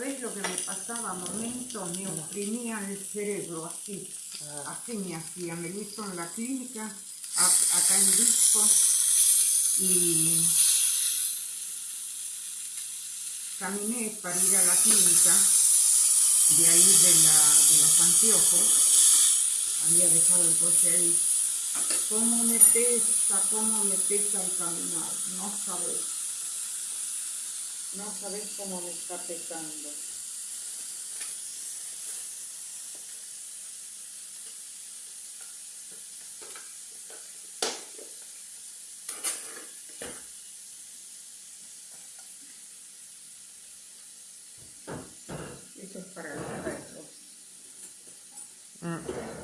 que me pasaba momentos, me oprimía el cerebro así, Ah. así me hacía, me lo hizo en la clínica, a- acá en Disco, y caminé para ir a la clínica, de ahí de, la, de los anteojos, había dejado el coche ahí. ¿Cómo me pesa, cómo me pesa el caminar? No sabes. No sabes cómo me está pesando. Eso es para los arreglos. Mm.